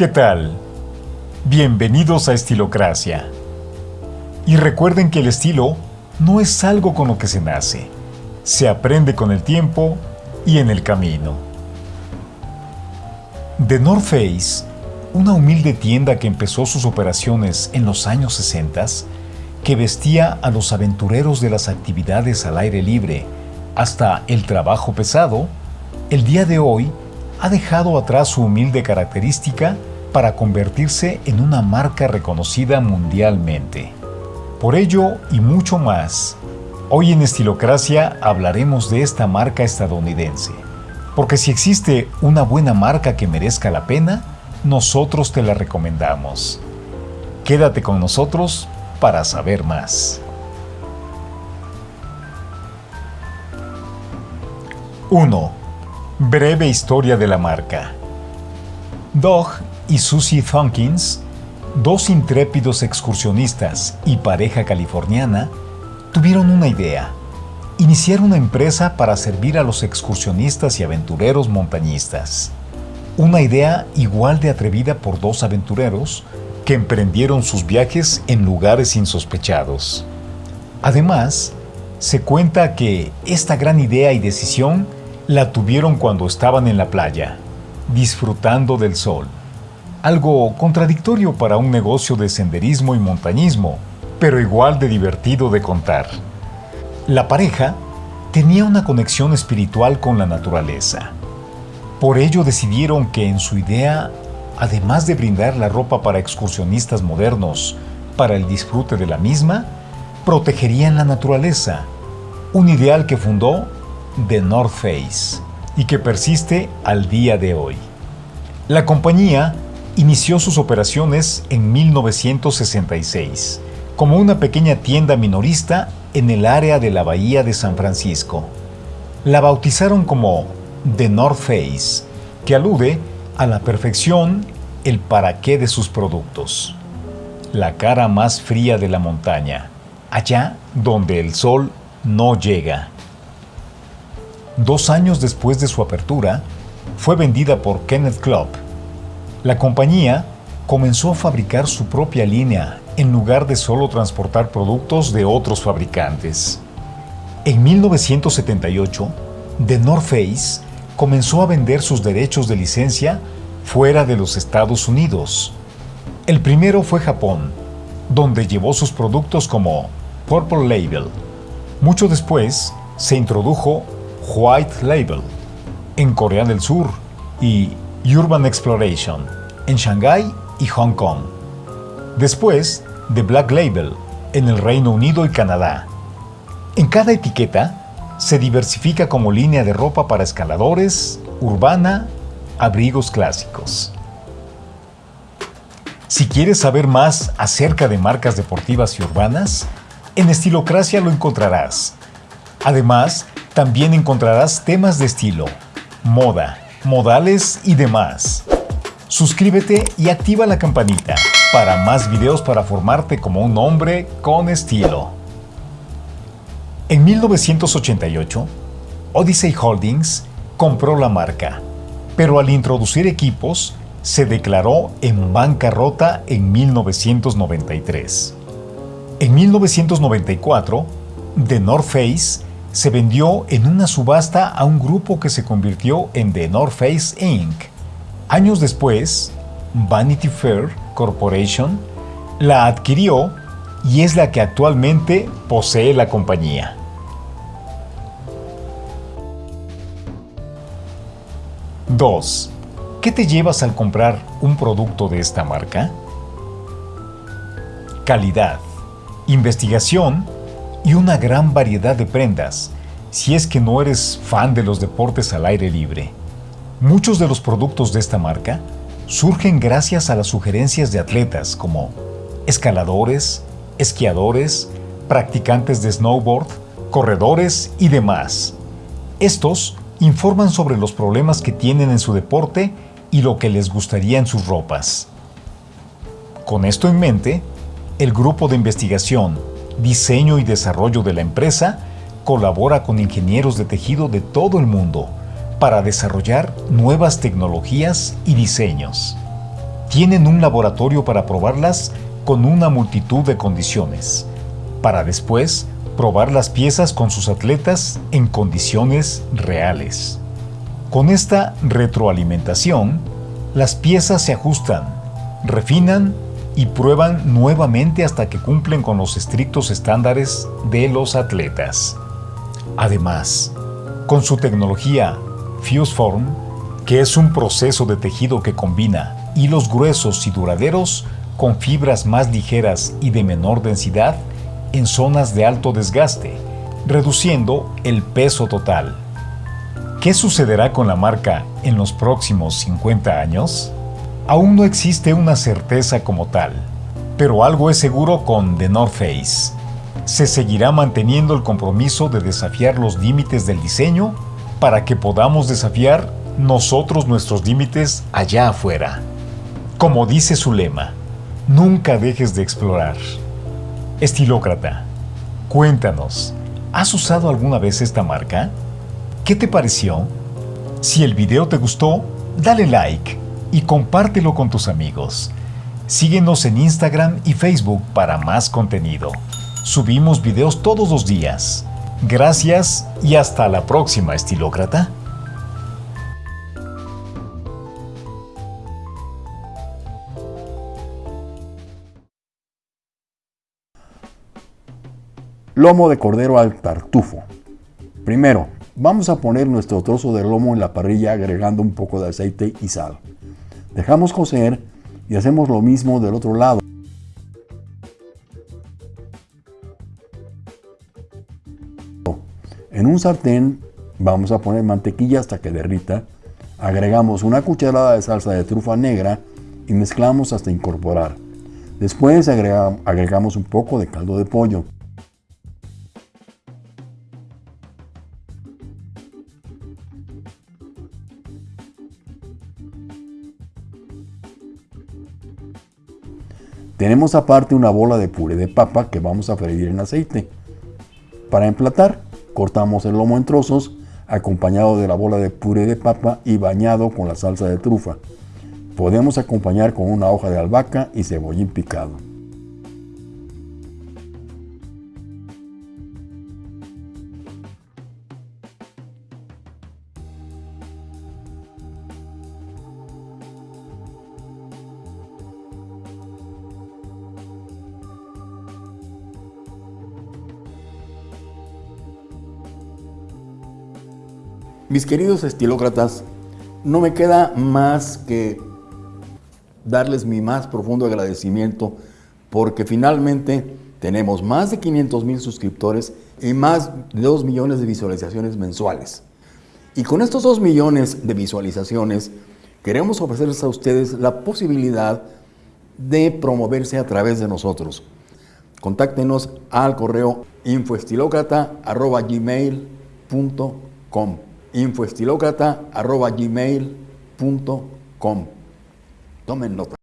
¿Qué tal? Bienvenidos a Estilocracia. Y recuerden que el estilo no es algo con lo que se nace, se aprende con el tiempo y en el camino. The North Face, una humilde tienda que empezó sus operaciones en los años 60, que vestía a los aventureros de las actividades al aire libre hasta el trabajo pesado, el día de hoy ha dejado atrás su humilde característica para convertirse en una marca reconocida mundialmente. Por ello y mucho más, hoy en Estilocracia hablaremos de esta marca estadounidense. Porque si existe una buena marca que merezca la pena, nosotros te la recomendamos. Quédate con nosotros para saber más. 1. Breve historia de la marca. Doug y Susie Thunkins, dos intrépidos excursionistas y pareja californiana, tuvieron una idea. Iniciar una empresa para servir a los excursionistas y aventureros montañistas. Una idea igual de atrevida por dos aventureros que emprendieron sus viajes en lugares insospechados. Además, se cuenta que esta gran idea y decisión la tuvieron cuando estaban en la playa, disfrutando del sol. Algo contradictorio para un negocio de senderismo y montañismo, pero igual de divertido de contar. La pareja tenía una conexión espiritual con la naturaleza. Por ello decidieron que en su idea, además de brindar la ropa para excursionistas modernos para el disfrute de la misma, protegerían la naturaleza, un ideal que fundó The North Face y que persiste al día de hoy. La compañía inició sus operaciones en 1966 como una pequeña tienda minorista en el área de la Bahía de San Francisco. La bautizaron como The North Face, que alude a la perfección el para qué de sus productos. La cara más fría de la montaña, allá donde el sol no llega. Dos años después de su apertura, fue vendida por Kenneth Club. La compañía comenzó a fabricar su propia línea en lugar de solo transportar productos de otros fabricantes. En 1978, The North Face comenzó a vender sus derechos de licencia fuera de los Estados Unidos. El primero fue Japón, donde llevó sus productos como Purple Label. Mucho después, se introdujo White Label en Corea del Sur y Urban Exploration en Shanghái y Hong Kong. Después, The Black Label en el Reino Unido y Canadá. En cada etiqueta se diversifica como línea de ropa para escaladores, urbana, abrigos clásicos. Si quieres saber más acerca de marcas deportivas y urbanas, en Estilocracia lo encontrarás. Además, también encontrarás temas de estilo, moda, modales y demás. Suscríbete y activa la campanita para más videos para formarte como un hombre con estilo. En 1988, Odyssey Holdings compró la marca, pero al introducir equipos, se declaró en bancarrota en 1993. En 1994, The North Face se vendió en una subasta a un grupo que se convirtió en The North Face Inc. Años después, Vanity Fair Corporation la adquirió y es la que actualmente posee la compañía. ¿2. ¿Qué te llevas al comprar un producto de esta marca? Calidad, investigación y una gran variedad de prendas, si es que no eres fan de los deportes al aire libre. Muchos de los productos de esta marca surgen gracias a las sugerencias de atletas como escaladores, esquiadores, practicantes de snowboard, corredores y demás. Estos informan sobre los problemas que tienen en su deporte y lo que les gustaría en sus ropas. Con esto en mente, el grupo de investigación diseño y desarrollo de la empresa, colabora con ingenieros de tejido de todo el mundo para desarrollar nuevas tecnologías y diseños. tienen un laboratorio para probarlas con una multitud de condiciones, para después probar las piezas con sus atletas en condiciones reales. Con esta retroalimentación, las piezas se ajustan, refinan y prueban nuevamente hasta que cumplen con los estrictos estándares de los atletas. Además, con su tecnología FuseForm, que es un proceso de tejido que combina hilos gruesos y duraderos con fibras más ligeras y de menor densidad en zonas de alto desgaste, reduciendo el peso total. ¿Qué sucederá con la marca en los próximos 50 años? Aún no existe una certeza como tal, pero algo es seguro con The North Face. Se seguirá manteniendo el compromiso de desafiar los límites del diseño para que podamos desafiar nosotros nuestros límites allá afuera. Como dice su lema, nunca dejes de explorar. Estilócrata, cuéntanos, ¿has usado alguna vez esta marca? ¿Qué te pareció? Si el video te gustó, dale like y compártelo con tus amigos. Síguenos en Instagram y Facebook para más contenido. Subimos videos todos los días. Gracias y hasta la próxima, estilócrata. Lomo de cordero al tartufo. Primero, vamos a poner nuestro trozo de lomo en la parrilla agregando un poco de aceite y sal. Dejamos cocer y hacemos lo mismo del otro lado. En un sartén vamos a poner mantequilla hasta que derrita. Agregamos una cucharada de salsa de trufa negra y mezclamos hasta incorporar. Después agregamos un poco de caldo de pollo. Tenemos aparte una bola de puré de papa que vamos a freír en aceite. Para emplatar, cortamos el lomo en trozos, acompañado de la bola de puré de papa y bañado con la salsa de trufa. Podemos acompañar con una hoja de albahaca y cebollín picado. Mis queridos estilócratas, no me queda más que darles mi más profundo agradecimiento porque finalmente tenemos más de 500 mil suscriptores y más de 2 millones de visualizaciones mensuales. Y con estos 2 millones de visualizaciones queremos ofrecerles a ustedes la posibilidad de promoverse a través de nosotros. Contáctenos al correo infoestilocrata.gmail.com infoestilocrata.gmail.com Tomen nota.